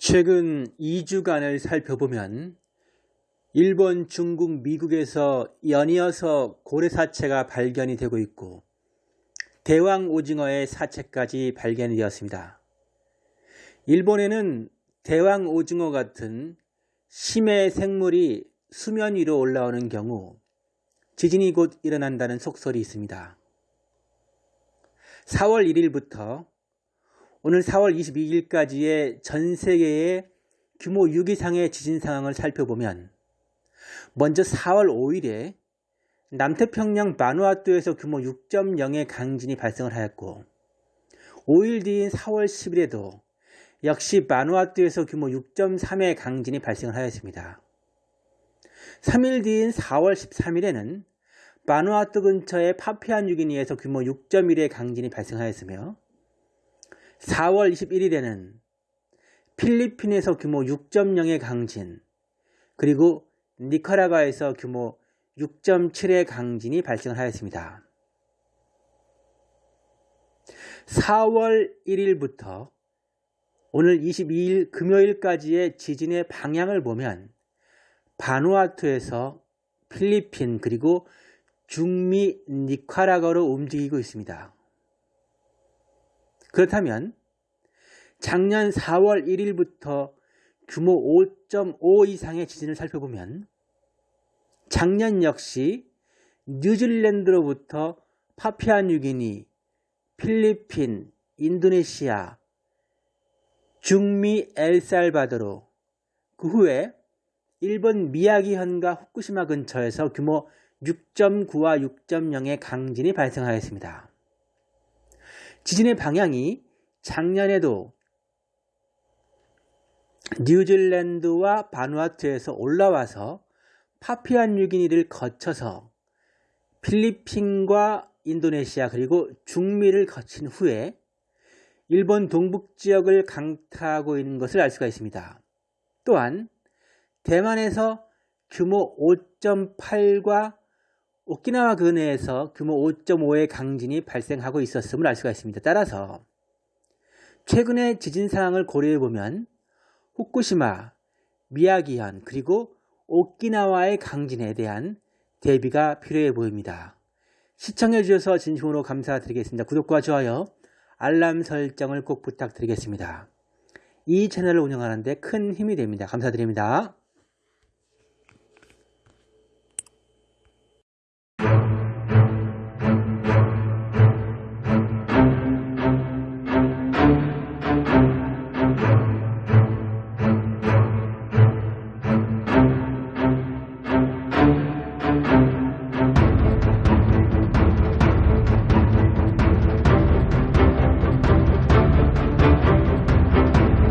최근 2주간을 살펴보면 일본, 중국, 미국에서 연이어서 고래 사체가 발견이 되고 있고 대왕 오징어의 사체까지 발견이 되었습니다. 일본에는 대왕 오징어 같은 심해 생물이 수면 위로 올라오는 경우 지진이 곧 일어난다는 속설이 있습니다. 4월 1일부터 오늘 4월 22일까지의 전 세계의 규모 6 이상의 지진 상황을 살펴보면 먼저 4월 5일에 남태평양 마누아투에서 규모 6.0의 강진이 발생을 하였고 5일 뒤인 4월 10일에도 역시 마누아투에서 규모 6.3의 강진이 발생을 하였습니다. 3일 뒤인 4월 13일에는 마누아투 근처의 파피안 뉴기니에서 규모 6.1의 강진이 발생하였으며 4월 21일에는 필리핀에서 규모 6.0의 강진 그리고 니카라과에서 규모 6.7의 강진이 발생하였습니다. 4월 1일부터 오늘 22일 금요일까지의 지진의 방향을 보면 바누아투에서 필리핀 그리고 중미 니카라과로 움직이고 있습니다. 그렇다면 작년 4월 1일부터 규모 5.5 이상의 지진을 살펴보면 작년 역시 뉴질랜드로부터 파피아뉴기니, 필리핀, 인도네시아, 중미 엘살바도르, 그 후에 일본 미야기현과 후쿠시마 근처에서 규모 6.9와 6.0의 강진이 발생하였습니다. 지진의 방향이 작년에도 뉴질랜드와 바누아투에서 올라와서 파피안뉴기니를 거쳐서 필리핀과 인도네시아 그리고 중미를 거친 후에 일본 동북 지역을 강타하고 있는 것을 알 수가 있습니다. 또한 대만에서 규모 5.8과 오키나와 근해에서 규모 5.5의 강진이 발생하고 있었음을 알 수가 있습니다. 따라서 최근의 지진 상황을 고려해 보면 후쿠시마, 미야기현 그리고 오키나와의 강진에 대한 대비가 필요해 보입니다. 시청해 주셔서 진심으로 감사드리겠습니다. 구독과 좋아요, 알람 설정을 꼭 부탁드리겠습니다. 이 채널을 운영하는 데 큰 힘이 됩니다. 감사드립니다.